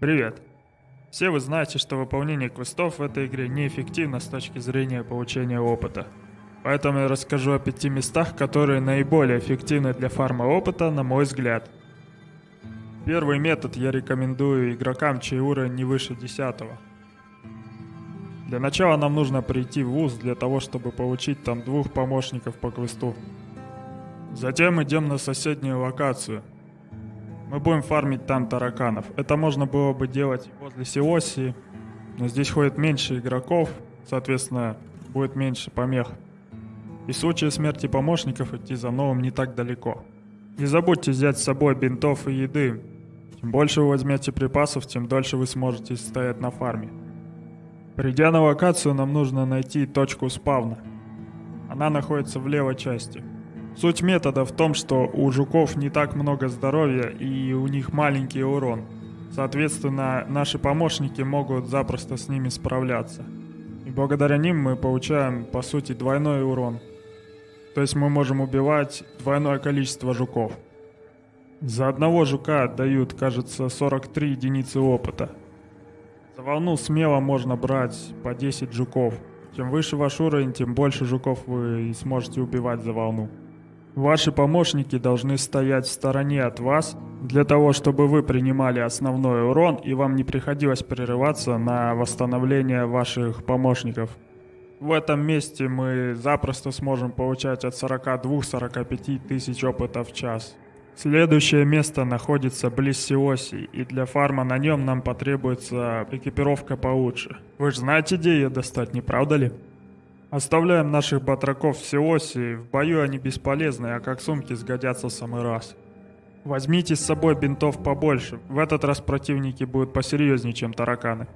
Привет. Все вы знаете, что выполнение квестов в этой игре неэффективно с точки зрения получения опыта. Поэтому я расскажу о пяти местах, которые наиболее эффективны для фарма опыта, на мой взгляд. Первый метод я рекомендую игрокам, чей уровень не выше 10. Для начала нам нужно прийти в ВУЗ для того, чтобы получить там двух помощников по квесту. Затем идем на соседнюю локацию. Мы будем фармить там тараканов. Это можно было бы делать возле Сиосии, но здесь ходит меньше игроков, соответственно, будет меньше помех. И в случае смерти помощников идти за новым не так далеко. Не забудьте взять с собой бинтов и еды. Чем больше вы возьмете припасов, тем дольше вы сможете стоять на фарме. Придя на локацию, нам нужно найти точку спавна. Она находится в левой части. Суть метода в том, что у жуков не так много здоровья и у них маленький урон. Соответственно, наши помощники могут запросто с ними справляться. И благодаря ним мы получаем, по сути, двойной урон. То есть мы можем убивать двойное количество жуков. За одного жука дают, кажется, 43 единицы опыта. За волну смело можно брать по 10 жуков. Чем выше ваш уровень, тем больше жуков вы сможете убивать за волну. Ваши помощники должны стоять в стороне от вас, для того, чтобы вы принимали основной урон и вам не приходилось прерываться на восстановление ваших помощников. В этом месте мы запросто сможем получать от 42-45 тысяч опыта в час. Следующее место находится близ Сиоси, и для фарма на нем нам потребуется экипировка получше. Вы же знаете, где ее достать, не правда ли? Оставляем наших батраков в Сиосе, в бою они бесполезны, а как сумки сгодятся в самый раз. Возьмите с собой бинтов побольше, в этот раз противники будут посерьезнее, чем тараканы.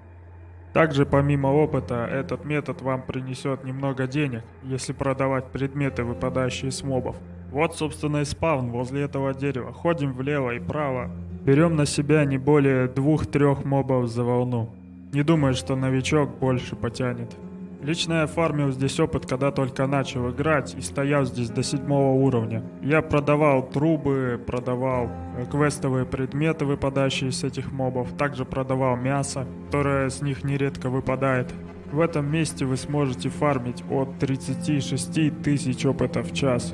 Также помимо опыта, этот метод вам принесет немного денег, если продавать предметы, выпадающие с мобов. Вот собственно и спавн возле этого дерева. Ходим влево и право. Берем на себя не более двух-трех мобов за волну. Не думаю, что новичок больше потянет. Лично я фармил здесь опыт, когда только начал играть и стоял здесь до седьмого уровня. Я продавал трубы, продавал э, квестовые предметы, выпадающие с этих мобов, также продавал мясо, которое с них нередко выпадает. В этом месте вы сможете фармить от 36 тысяч опыта в час.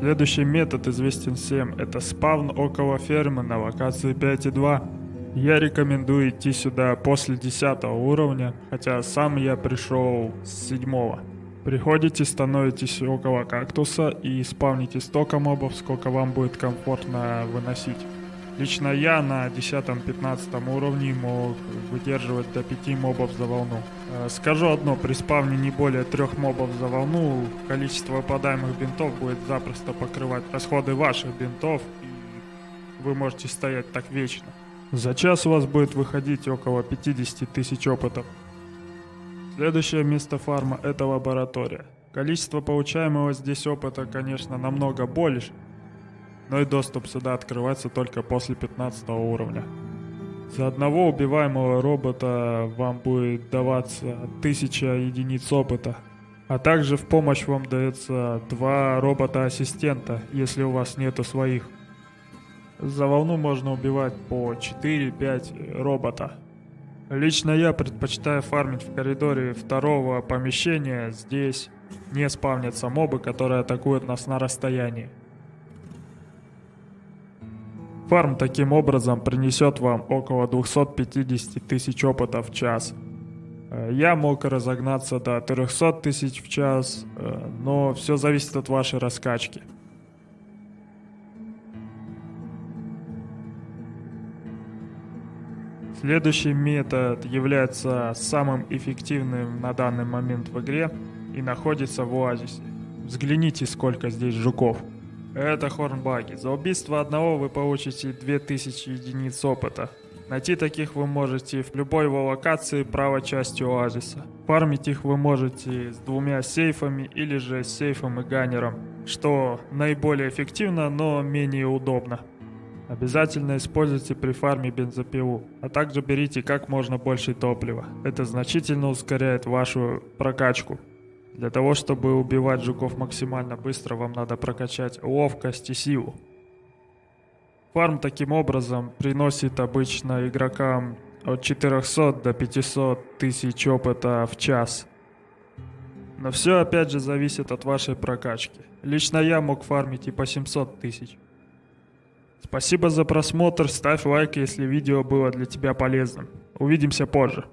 Следующий метод известен всем, это спавн около фермы на локации 5.2. Я рекомендую идти сюда после 10 уровня, хотя сам я пришел с 7. Приходите, становитесь около кактуса и спавните столько мобов, сколько вам будет комфортно выносить. Лично я на 10-15 уровне мог выдерживать до 5 мобов за волну. Э, скажу одно, при спавне не более 3 мобов за волну, количество выпадаемых бинтов будет запросто покрывать расходы ваших бинтов, и вы можете стоять так вечно. За час у вас будет выходить около 50 тысяч опытов. Следующее место фарма – это лаборатория. Количество получаемого здесь опыта, конечно, намного больше, но и доступ сюда открывается только после 15 уровня. За одного убиваемого робота вам будет даваться 1000 единиц опыта. А также в помощь вам дается два робота-ассистента, если у вас нету своих. За волну можно убивать по 4-5 робота. Лично я предпочитаю фармить в коридоре второго помещения. Здесь не спавнятся мобы, которые атакуют нас на расстоянии. Фарм таким образом принесет вам около 250 тысяч опыта в час. Э, я мог разогнаться до 300 тысяч в час, э, но все зависит от вашей раскачки. Следующий метод является самым эффективным на данный момент в игре и находится в оазисе. Взгляните, сколько здесь жуков. Это хорнбаги. За убийство одного вы получите 2000 единиц опыта. Найти таких вы можете в любой его локации правой части оазиса. Фармить их вы можете с двумя сейфами или же сейфом и ганнером, что наиболее эффективно, но менее удобно. Обязательно используйте при фарме бензопилу, а также берите как можно больше топлива. Это значительно ускоряет вашу прокачку. Для того, чтобы убивать жуков максимально быстро, вам надо прокачать ловкость и силу. Фарм таким образом приносит обычно игрокам от 400 до 500 тысяч опыта в час. Но все опять же зависит от вашей прокачки. Лично я мог фармить и по 700 тысяч. Спасибо за просмотр, ставь лайк, если видео было для тебя полезным. Увидимся позже.